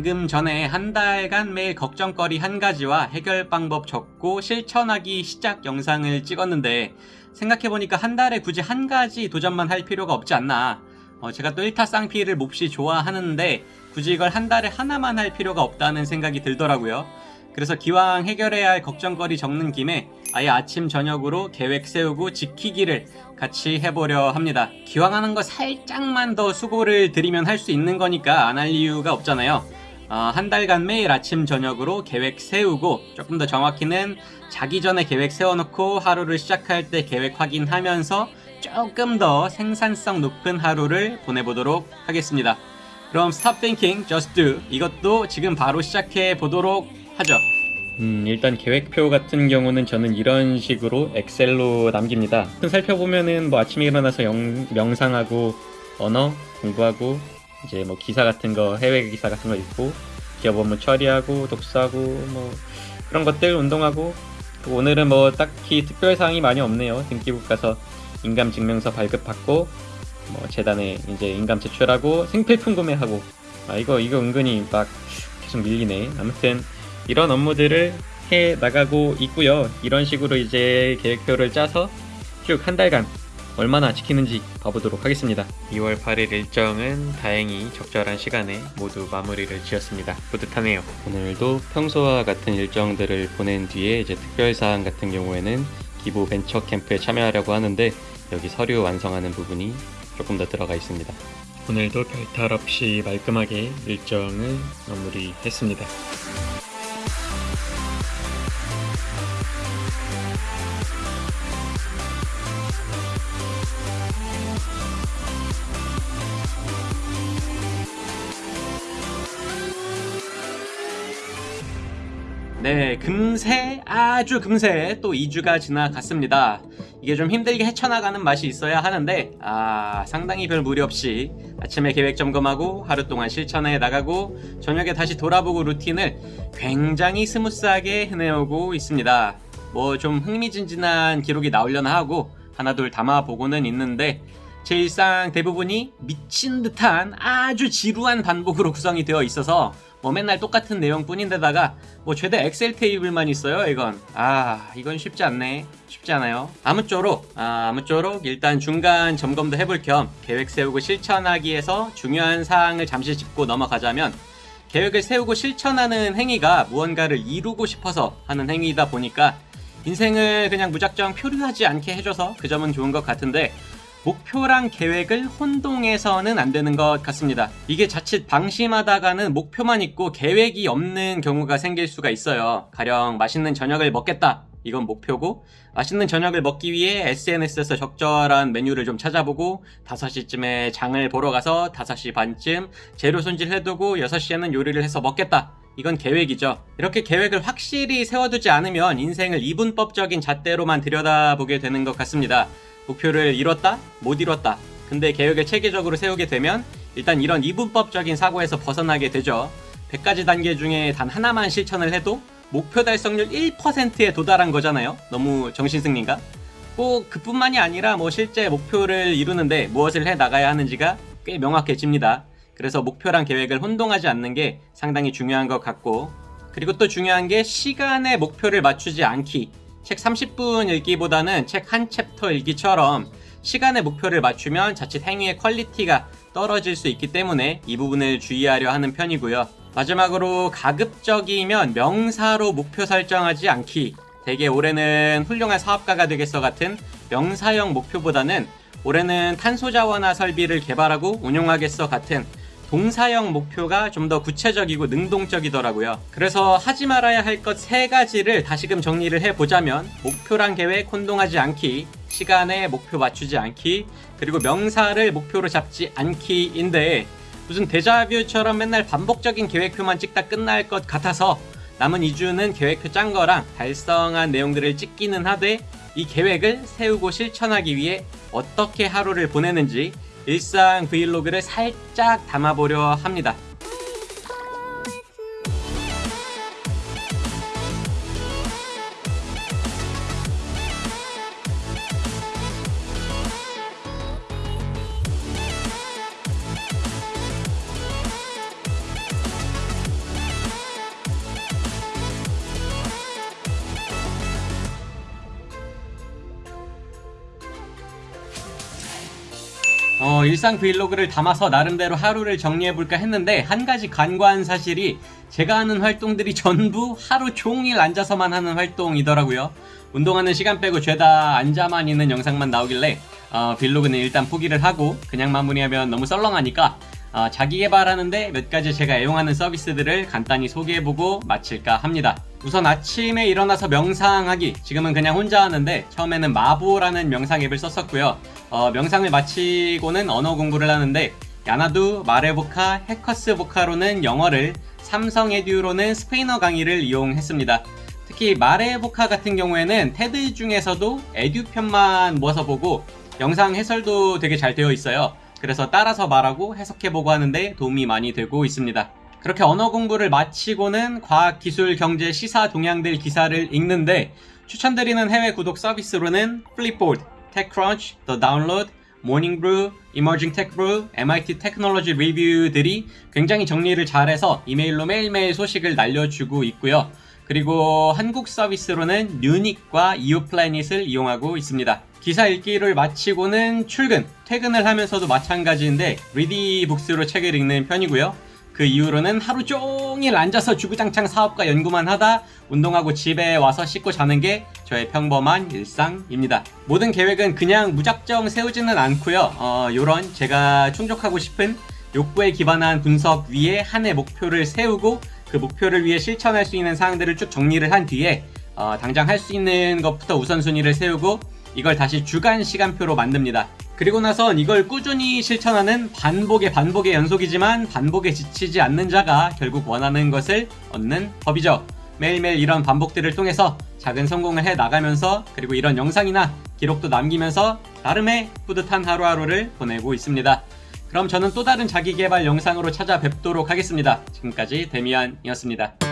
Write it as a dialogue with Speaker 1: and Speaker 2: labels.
Speaker 1: 방금 전에 한 달간 매일 걱정거리 한 가지와 해결 방법 적고 실천하기 시작 영상을 찍었는데 생각해보니까 한 달에 굳이 한 가지 도전만 할 필요가 없지 않나 어, 제가 또 1타 쌍피를 몹시 좋아하는데 굳이 이걸 한 달에 하나만 할 필요가 없다는 생각이 들더라고요 그래서 기왕 해결해야 할 걱정거리 적는 김에 아예 아침 저녁으로 계획 세우고 지키기를 같이 해보려 합니다. 기왕 하는 거 살짝만 더 수고를 들이면 할 수 있는 거니까 안 할 이유가 없잖아요. 어, 한 달간 매일 아침 저녁으로 계획 세우고 조금 더 정확히는 자기 전에 계획 세워놓고 하루를 시작할 때 계획 확인하면서 조금 더 생산성 높은 하루를 보내보도록 하겠습니다. 그럼 Stop Thinking, Just Do 이것도 지금 바로 시작해 보도록 하죠. 음, 일단 계획표 같은 경우는 저는 이런 식으로 엑셀로 남깁니다. 살펴보면은 뭐 아침에 일어나서 영, 명상하고 언어 공부하고 이제 뭐 기사 같은 거 해외 기사 같은 거 읽고 기업 업무 처리하고 독서하고 뭐 그런 것들 운동하고 오늘은 뭐 딱히 특별 사항이 많이 없네요. 등기부 가서 인감 증명서 발급 받고 뭐 재단에 이제 인감 제출하고 생필품 구매하고 아 이거 이거 은근히 막 계속 밀리네. 아무튼 이런 업무들을 해 나가고 있고요. 이런 식으로 이제 계획표를 짜서 쭉 한 달간 얼마나 지키는지 봐보도록 하겠습니다. 2월 8일 일정은 다행히 적절한 시간에 모두 마무리를 지었습니다. 뿌듯하네요. 오늘도 평소와 같은 일정들을 보낸 뒤에 이제 특별사항 같은 경우에는 기부 벤처 캠프에 참여하려고 하는데 여기 서류 완성하는 부분이 조금 더 들어가 있습니다. 오늘도 별탈 없이 말끔하게 일정을 마무리했습니다. 네, 금세, 아주 금세 또 2주가 지나갔습니다. 이게 좀 힘들게 헤쳐나가는 맛이 있어야 하는데, 아, 상당히 별 무리 없이 아침에 계획 점검하고 하루 동안 실천해 나가고 저녁에 다시 돌아보고 루틴을 굉장히 스무스하게 해내오고 있습니다. 뭐 좀 흥미진진한 기록이 나오려나 하고 하나 둘 담아보고는 있는데, 제 일상 대부분이 미친 듯한 아주 지루한 반복으로 구성이 되어 있어서 뭐 맨날 똑같은 내용뿐인데다가 뭐 죄다 엑셀 테이블만 있어요 이건. 아 이건 쉽지 않네. 쉽지 않아요. 아무쪼록 아, 아무쪼록 일단 중간 점검도 해볼 겸 계획 세우고 실천하기에서 중요한 사항을 잠시 짚고 넘어가자면 계획을 세우고 실천하는 행위가 무언가를 이루고 싶어서 하는 행위이다 보니까 인생을 그냥 무작정 표류하지 않게 해줘서 그 점은 좋은 것 같은데 목표랑 계획을 혼동해서는 안 되는 것 같습니다. 이게 자칫 방심하다가는 목표만 있고 계획이 없는 경우가 생길 수가 있어요. 가령 맛있는 저녁을 먹겠다. 이건 목표고 맛있는 저녁을 먹기 위해 SNS에서 적절한 메뉴를 좀 찾아보고 5시쯤에 장을 보러 가서 5시 반쯤 재료 손질해두고 6시에는 요리를 해서 먹겠다. 이건 계획이죠. 이렇게 계획을 확실히 세워두지 않으면 인생을 이분법적인 잣대로만 들여다보게 되는 것 같습니다. 목표를 이뤘다? 못 이뤘다. 근데 계획을 체계적으로 세우게 되면 일단 이런 이분법적인 사고에서 벗어나게 되죠. 100가지 단계 중에 단 하나만 실천을 해도 목표 달성률 1%에 도달한 거잖아요. 너무 정신승리인가? 꼭 그뿐만이 아니라 뭐 실제 목표를 이루는데 무엇을 해 나가야 하는지가 꽤 명확해집니다. 그래서 목표랑 계획을 혼동하지 않는 게 상당히 중요한 것 같고 그리고 또 중요한 게 시간에 목표를 맞추지 않기 책 30분 읽기보다는 책 한 챕터 읽기처럼 시간의 목표를 맞추면 자칫 행위의 퀄리티가 떨어질 수 있기 때문에 이 부분을 주의하려 하는 편이고요. 마지막으로 가급적이면 명사로 목표 설정하지 않기. 대개 올해는 훌륭한 사업가가 되겠어 같은 명사형 목표보다는 올해는 탄소 자원화 설비를 개발하고 운용하겠어 같은 동사형 목표가 좀 더 구체적이고 능동적이더라고요. 그래서 하지 말아야 할 것 세 가지를 다시금 정리를 해보자면 목표랑 계획 혼동하지 않기, 시간에 목표 맞추지 않기, 그리고 명사를 목표로 잡지 않기인데 무슨 데자뷰처럼 맨날 반복적인 계획표만 찍다 끝날 것 같아서 남은 2주는 계획표 짠 거랑 달성한 내용들을 찍기는 하되 이 계획을 세우고 실천하기 위해 어떻게 하루를 보내는지 일상 브이로그를 살짝 담아보려 합니다. 어, 일상 브이로그를 담아서 나름대로 하루를 정리해볼까 했는데 한 가지 간과한 사실이 제가 하는 활동들이 전부 하루 종일 앉아서만 하는 활동이더라고요. 운동하는 시간 빼고 죄다 앉아만 있는 영상만 나오길래 어, 빌로그는 일단 포기를 하고 그냥 마무리하면 너무 썰렁하니까 어, 자기 개발하는데 몇 가지 제가 애용하는 서비스들을 간단히 소개해보고 마칠까 합니다. 우선 아침에 일어나서 명상하기. 지금은 그냥 혼자 하는데 처음에는 마보라는 명상 앱을 썼었고요. 어, 명상을 마치고는 언어 공부를 하는데 야나두, 마레보카, 해커스 보카로는 영어를, 삼성 에듀로는 스페인어 강의를 이용했습니다. 특히 마레보카 같은 경우에는 테드 중에서도 에듀 편만 모아서 보고 영상 해설도 되게 잘 되어 있어요. 그래서 따라서 말하고 해석해보고 하는데 도움이 많이 되고 있습니다. 그렇게 언어 공부를 마치고는 과학, 기술, 경제, 시사 동향들 기사를 읽는데 추천드리는 해외 구독 서비스로는 플립보드, 테크크런치, The Download, 모닝브루, Tech Brew, MIT 테크놀로지 리뷰들이 굉장히 정리를 잘해서 이메일로 매일매일 소식을 날려주고 있고요. 그리고 한국 서비스로는 뉴닉과 이오플래닛을 이용하고 있습니다. 기사 읽기를 마치고는 출근, 퇴근을 하면서도 마찬가지인데 리디북스로 책을 읽는 편이고요. 그 이후로는 하루 종일 앉아서 주구장창 사업과 연구만 하다 운동하고 집에 와서 씻고 자는 게 저의 평범한 일상입니다. 모든 계획은 그냥 무작정 세우지는 않고요. 어, 요런 제가 충족하고 싶은 욕구에 기반한 분석 위에 한 해 목표를 세우고 그 목표를 위해 실천할 수 있는 사항들을 쭉 정리를 한 뒤에 어, 당장 할 수 있는 것부터 우선순위를 세우고 이걸 다시 주간 시간표로 만듭니다. 그리고 나선 이걸 꾸준히 실천하는 반복의 반복의 연속이지만 반복에 지치지 않는 자가 결국 원하는 것을 얻는 법이죠. 매일매일 이런 반복들을 통해서 작은 성공을 해 나가면서 그리고 이런 영상이나 기록도 남기면서 나름의 뿌듯한 하루하루를 보내고 있습니다. 그럼 저는 또 다른 자기개발 영상으로 찾아뵙도록 하겠습니다. 지금까지 데미안이었습니다.